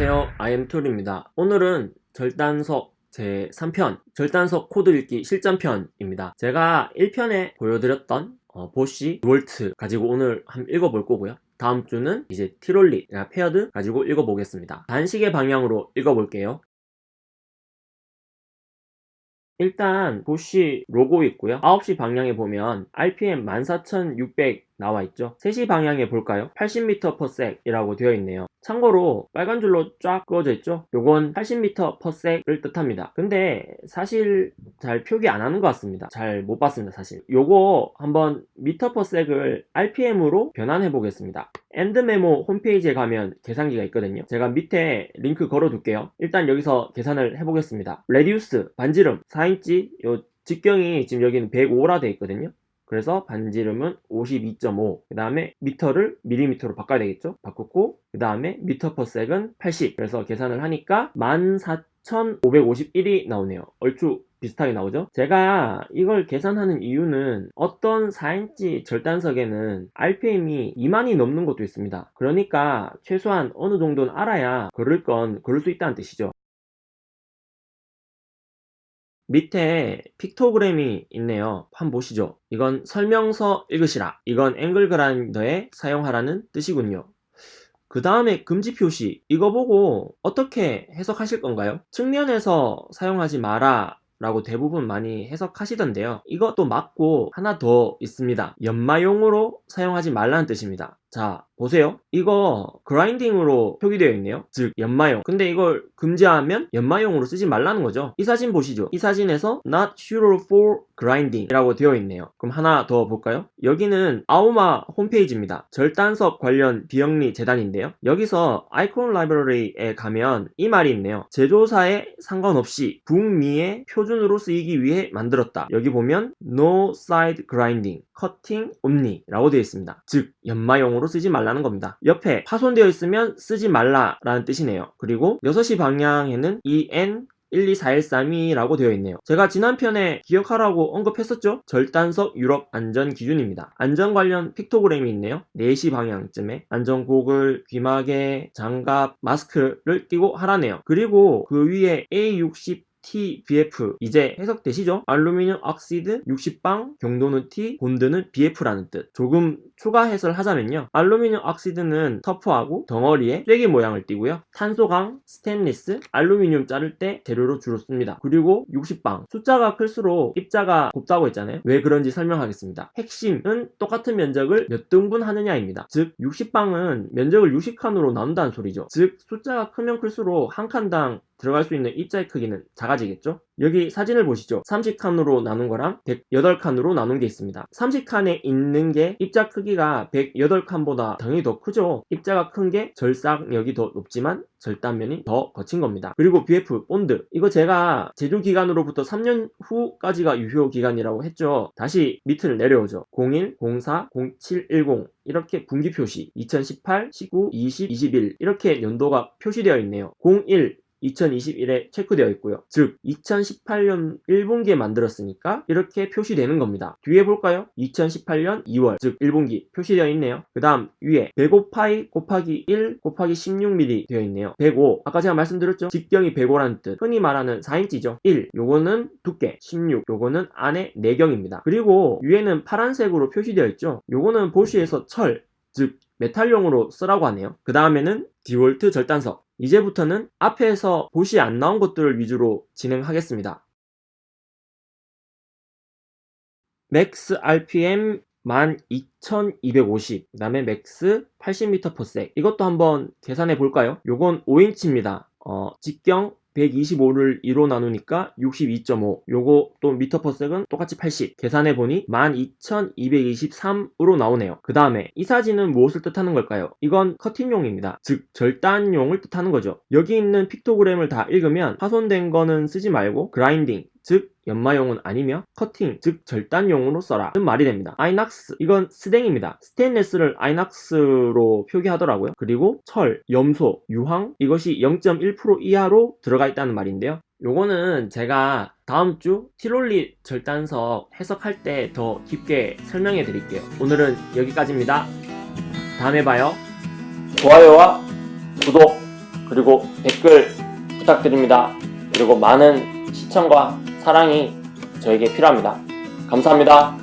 안녕하세요. IM툴입니다. 오늘은 절단석 제 3편 절단석 코드 읽기 실전편입니다. 제가 1편에 보여드렸던 어, 보쉬 볼트 가지고 오늘 한번 읽어볼 거고요. 다음 주는 이제 티롤리 페어드 가지고 읽어보겠습니다. 반시계 방향으로 읽어볼게요. 일단 보쉬 로고 있고요. 9시 방향에 보면 RPM 14600 나와 있죠? 3시 방향에 볼까요? 80m/s 이라고 되어 있네요. 참고로 빨간 줄로 쫙 그어져 있죠? 요건 80m/s를 뜻합니다. 근데 사실 잘 표기 안 하는 것 같습니다. 잘 못 봤습니다 사실. 요거 한번 미터/s를 RPM으로 변환해 보겠습니다. 엔드메모 홈페이지에 가면 계산기가 있거든요. 제가 밑에 링크 걸어 둘게요. 일단 여기서 계산을 해 보겠습니다. radius 반지름 4인치 요 직경이 지금 여기는 105라 되어 있거든요 그래서 반지름은 52.5. 그 다음에 미터를 밀리미터로 바꿔야 되겠죠? 바꾸고 그 다음에 미터 퍼섹은 80. 그래서 계산을 하니까 14,551이 나오네요. 얼추 비슷하게 나오죠? 제가 이걸 계산하는 이유는 어떤 4인치 절단석에는 RPM이 2만이 넘는 것도 있습니다. 그러니까 최소한 어느 정도는 알아야 거를 건 걸을 수 있다는 뜻이죠. 밑에 픽토그램이 있네요. 한번 보시죠. 이건 설명서 읽으시라. 이건 앵글 그라인더에 사용하라는 뜻이군요. 그 다음에 금지 표시. 이거 보고 어떻게 해석하실 건가요? 측면에서 사용하지 마라 라고 대부분 많이 해석하시던데요. 이것도 맞고 하나 더 있습니다. 연마용으로 사용하지 말라는 뜻입니다 자 보세요. 이거 그라인딩으로 표기되어 있네요. 즉 연마용. 근데 이걸 금지하면 연마용으로 쓰지 말라는 거죠. 이 사진 보시죠. 이 사진에서 not suitable for grinding 이라고 되어 있네요. 그럼 하나 더 볼까요? 여기는 아오마 홈페이지입니다. 절단석 관련 비영리 재단인데요. 여기서 아이콘 라이브러리에 가면 이 말이 있네요. 제조사에 상관없이 북미의 표준으로 쓰이기 위해 만들었다. 여기 보면 no side grinding cutting only 라고 되어 있습니다. 즉 연마용으로 쓰지 말라는 겁니다. 옆에 파손되어 있으면 쓰지 말라라는 뜻이네요. 그리고 6시 방향에는 EN 124132라고 되어 있네요. 제가 지난 편에 기억하라고 언급했었죠? 절단석 유럽 안전 기준입니다. 안전 관련 픽토그램이 있네요. 4시 방향쯤에 안전 고글 귀마개 장갑 마스크를 끼고 하라네요. 그리고 그 위에 A60 TBF 이제 해석되시죠? 알루미늄 억시드 60방 경도는 T 본드는 BF라는 뜻. 조금 추가 해설 하자면요. aluminum oxide는 터프하고 덩어리에 쐐기 모양을 띠고요. 탄소강, 스테인리스, 알루미늄 자를 때 재료로 주로 씁니다. 그리고 60방. 숫자가 클수록 입자가 곱다고 했잖아요. 왜 그런지 설명하겠습니다. 핵심은 똑같은 면적을 몇 등분 하느냐입니다. 즉 60방은 면적을 60칸으로 나눈다는 소리죠. 즉 숫자가 크면 클수록 한 칸당 들어갈 수 있는 입자의 크기는 작아지겠죠? 여기 사진을 보시죠. 30칸으로 나눈 거랑 108칸으로 나눈 게 있습니다. 30칸에 있는 게 입자 크기가 108칸보다 당연히 더 크죠. 입자가 큰 게 절삭력이 더 높지만 절단면이 더 거친 겁니다. 그리고 BF 본드. 이거 제가 제조 기간으로부터 3년 후까지가 유효 기간이라고 했죠. 다시 밑을 내려오죠. 01, 04, 07, 10 이렇게 분기 표시 2018, 19, 20, 21 이렇게 연도가 표시되어 있네요. 01 2021에 체크되어 있고요. 즉 2018년 1분기에 만들었으니까 이렇게 표시되는 겁니다. 뒤에 볼까요? 2018년 2월 즉 1분기 표시되어 있네요. 그 다음 위에 105파이 곱하기 1 곱하기 16mm 되어 있네요. 105 아까 제가 말씀드렸죠? 직경이 105라는 뜻 흔히 말하는 4인치죠. 1 요거는 두께 16 요거는 안에 내경입니다. 그리고 위에는 파란색으로 표시되어 있죠. 요거는 보쉬에서 철 즉 메탈용으로 쓰라고 하네요. 그 다음에는 디월트 절단석 이제부터는 앞에서 보쉬 안 나온 것들을 위주로 진행하겠습니다. max RPM 12250, 그 다음에 max 80m/s 이것도 한번 계산해 볼까요? 요건 5인치입니다. 어, 직경 125를 2로 나누니까 62.5 요거 또 미터 퍼섹은 똑같이 80 계산해보니 12,223으로 나오네요. 그 다음에 이 사진은 무엇을 뜻하는 걸까요? 이건 커팅용입니다. 즉 절단용을 뜻하는 거죠. 여기 있는 픽토그램을 다 읽으면 파손된 거는 쓰지 말고 grinding 즉 연마용은 아니며 커팅 즉 절단용으로 써라. 는 말이 됩니다. 아이낙스 이건 스댕입니다. 스테인레스를 아이낙스로 표기하더라고요. 그리고 철, 염소, 유황 이것이 0.1% 이하로 들어가 있다는 말인데요. 요거는 제가 다음 주 티롤리 절단석 해석할 때 더 깊게 설명해 드릴게요. 오늘은 여기까지입니다. 다음에 봐요. 좋아요와 구독 그리고 댓글 부탁드립니다. 그리고 많은 시청과 사랑이 저에게 필요합니다. 감사합니다.